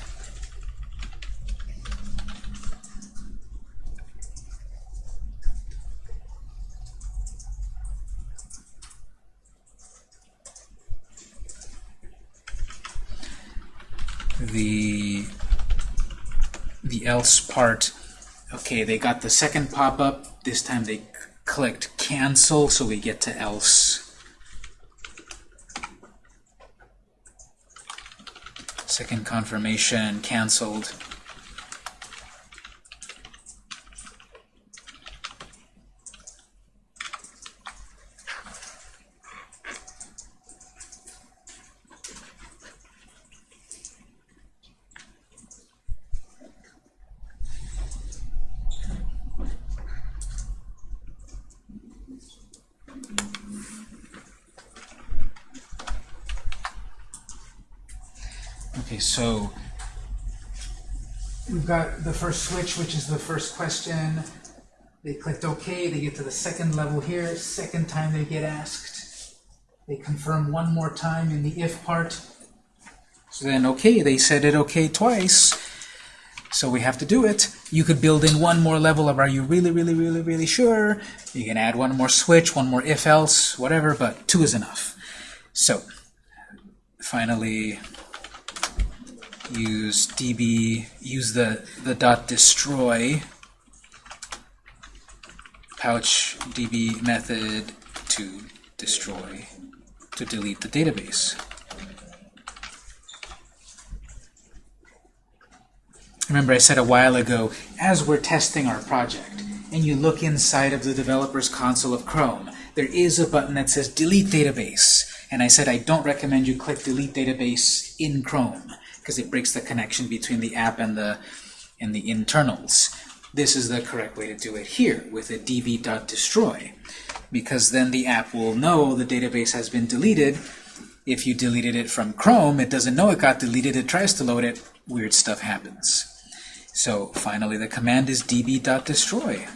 the the else part. Okay they got the second pop-up. This time they clicked cancel so we get to else. Second confirmation canceled Okay, so we've got the first switch, which is the first question. They clicked OK, they get to the second level here, second time they get asked. They confirm one more time in the if part. So then, okay, they said it okay twice, so we have to do it. You could build in one more level of are you really, really, really, really sure? You can add one more switch, one more if-else, whatever, but two is enough. So, finally, use db, use the, the dot destroy pouch db method to destroy, to delete the database. Remember I said a while ago, as we're testing our project, and you look inside of the developer's console of Chrome, there is a button that says Delete Database. And I said I don't recommend you click Delete Database in Chrome, because it breaks the connection between the app and the, and the internals. This is the correct way to do it here, with a db.destroy, because then the app will know the database has been deleted. If you deleted it from Chrome, it doesn't know it got deleted, it tries to load it, weird stuff happens. So finally, the command is db.destroy.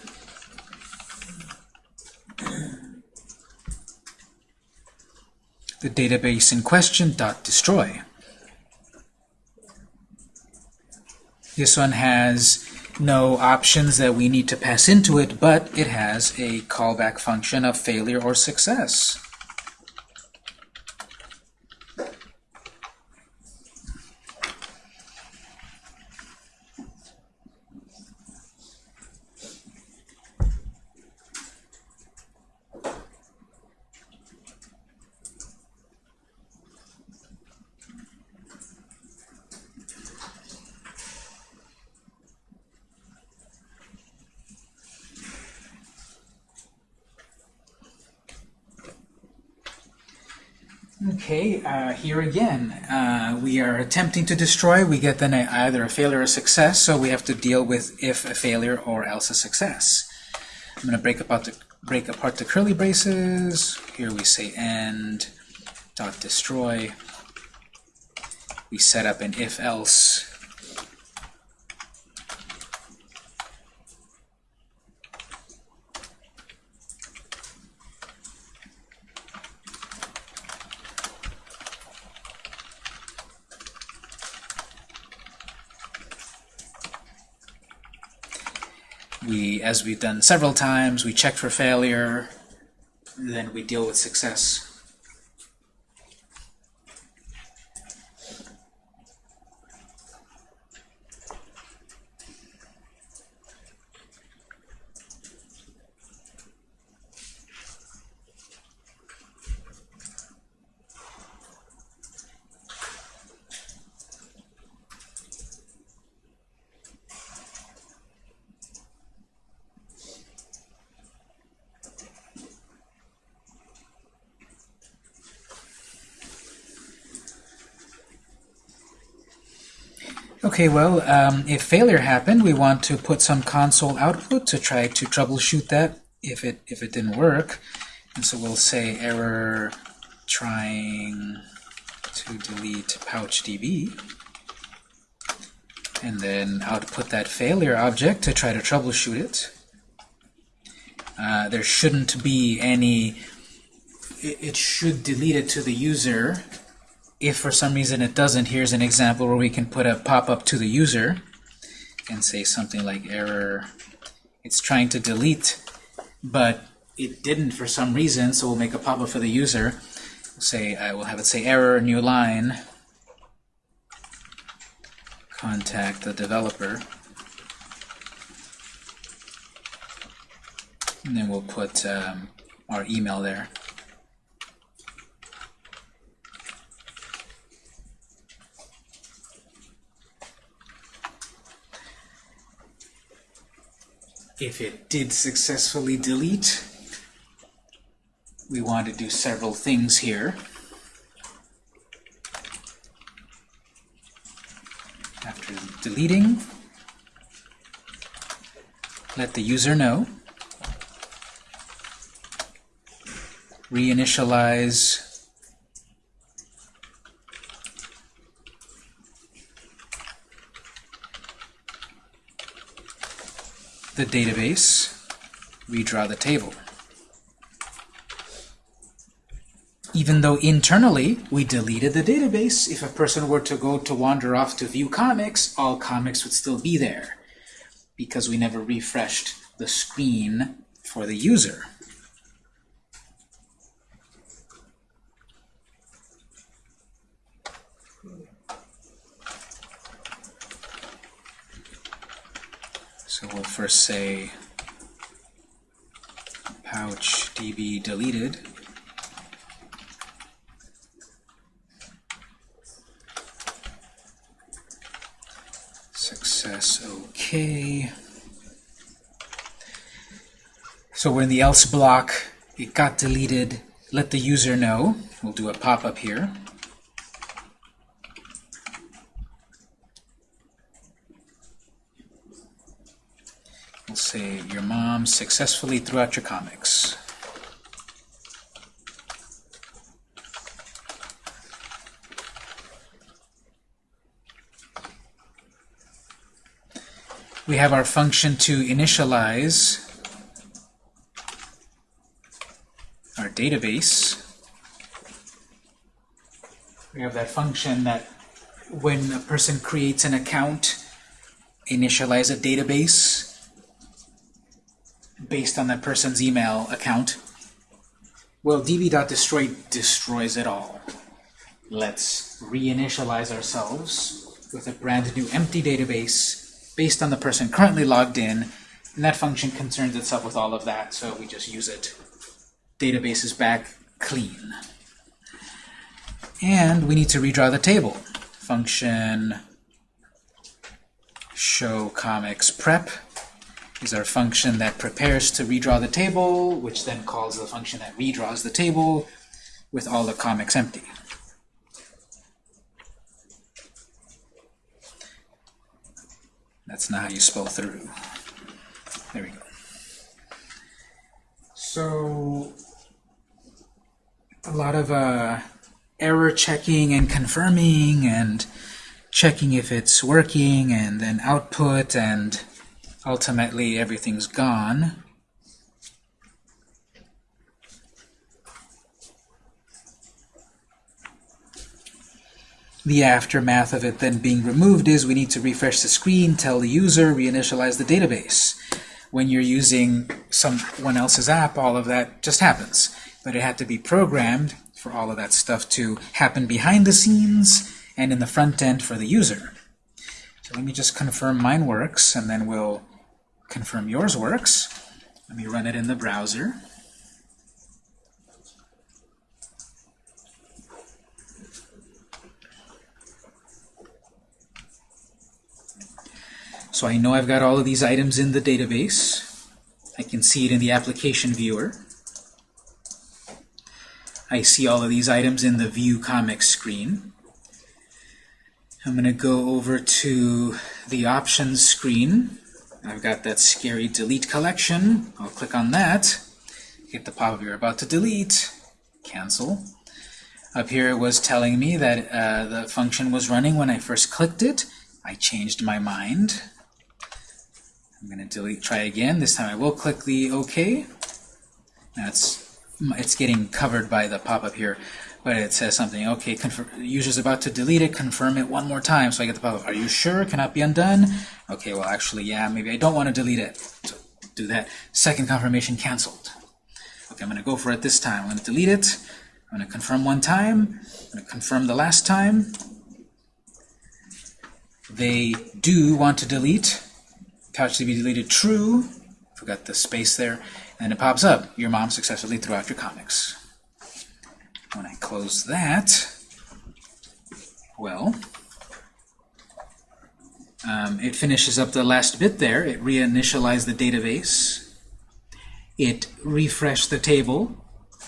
The database in question dot destroy. This one has no options that we need to pass into it, but it has a callback function of failure or success. Okay, uh, here again, uh, we are attempting to destroy. We get then a, either a failure or success, so we have to deal with if a failure or else a success. I'm going to break apart the break apart the curly braces. Here we say end dot destroy. We set up an if else. We, as we've done several times, we check for failure, then we deal with success. Okay, well, um, if failure happened, we want to put some console output to try to troubleshoot that if it if it didn't work. And so we'll say error trying to delete pouchdb, and then output that failure object to try to troubleshoot it. Uh, there shouldn't be any. It, it should delete it to the user if for some reason it doesn't, here's an example where we can put a pop-up to the user and say something like error. It's trying to delete, but it didn't for some reason, so we'll make a pop-up for the user. We'll say I will have it say error, new line, contact the developer. And then we'll put um, our email there. If it did successfully delete, we want to do several things here. After deleting, let the user know. Reinitialize the database, redraw the table. Even though internally we deleted the database, if a person were to go to wander off to view comics, all comics would still be there because we never refreshed the screen for the user. So we'll first say pouch db deleted. Success okay. So we're in the else block. It got deleted. Let the user know. We'll do a pop-up here. Say your mom successfully threw out your comics. We have our function to initialize our database. We have that function that when a person creates an account, initialize a database based on that person's email account. Well, db.destroy destroys it all. Let's reinitialize ourselves with a brand new empty database based on the person currently logged in, and that function concerns itself with all of that, so we just use it. Database is back clean. And we need to redraw the table. Function show comics prep is our function that prepares to redraw the table, which then calls the function that redraws the table with all the comics empty. That's not how you spell through. There we go. So, a lot of uh, error checking and confirming and checking if it's working and then output and ultimately everything's gone. The aftermath of it then being removed is we need to refresh the screen, tell the user, reinitialize the database. when you're using someone else's app, all of that just happens. But it had to be programmed for all of that stuff to happen behind the scenes and in the front end for the user. So let me just confirm mine works, and then we'll confirm yours works. Let me run it in the browser. So I know I've got all of these items in the database. I can see it in the application viewer. I see all of these items in the View Comics screen. I'm going to go over to the Options screen. I've got that scary Delete collection. I'll click on that. Hit the pop-up you're about to delete. Cancel. Up here it was telling me that uh, the function was running when I first clicked it. I changed my mind. I'm going to delete, try again. This time I will click the OK. It's, it's getting covered by the pop-up here, but it says something, okay, confirm, user's about to delete it, confirm it one more time. So I get the pop-up, are you sure? Cannot be undone? Okay, well actually, yeah, maybe I don't want to delete it. So do that. Second confirmation canceled. Okay, I'm going to go for it this time. I'm going to delete it. I'm going to confirm one time. I'm going to confirm the last time. They do want to delete PouchDB deleted true. Forgot the space there. And it pops up. Your mom successfully threw out your comics. When I close that, well, um, it finishes up the last bit there. It reinitialized the database. It refreshed the table.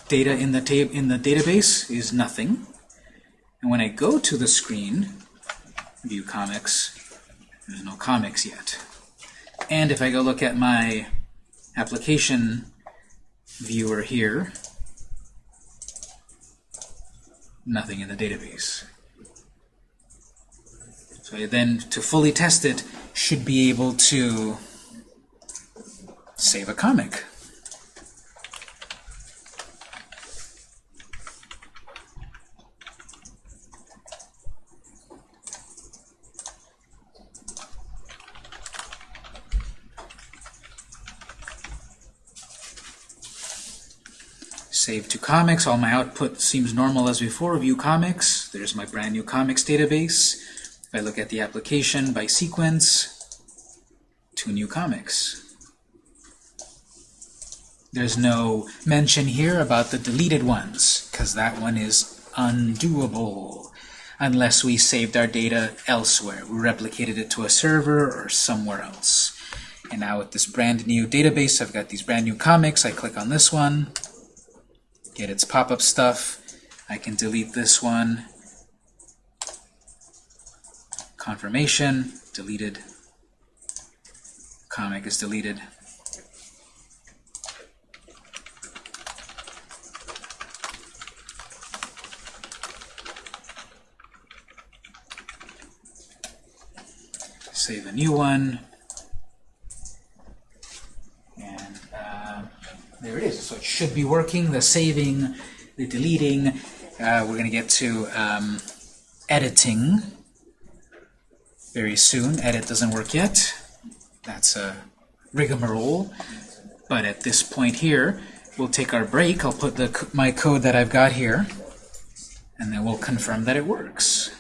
Data in the, tab in the database is nothing. And when I go to the screen, view comics, there's no comics yet. And if I go look at my application viewer here, nothing in the database. So then, to fully test it, should be able to save a comic. Save to comics. All my output seems normal as before. View comics. There's my brand new comics database. If I look at the application by sequence, two new comics. There's no mention here about the deleted ones, because that one is undoable unless we saved our data elsewhere. We replicated it to a server or somewhere else. And now with this brand new database, I've got these brand new comics. I click on this one get its pop-up stuff. I can delete this one. Confirmation, deleted. Comic is deleted. Save a new one. And uh, there it is. So it should be working. The saving, the deleting. Uh, we're going to get to um, editing very soon. Edit doesn't work yet. That's a rigmarole. But at this point here, we'll take our break. I'll put the my code that I've got here, and then we'll confirm that it works.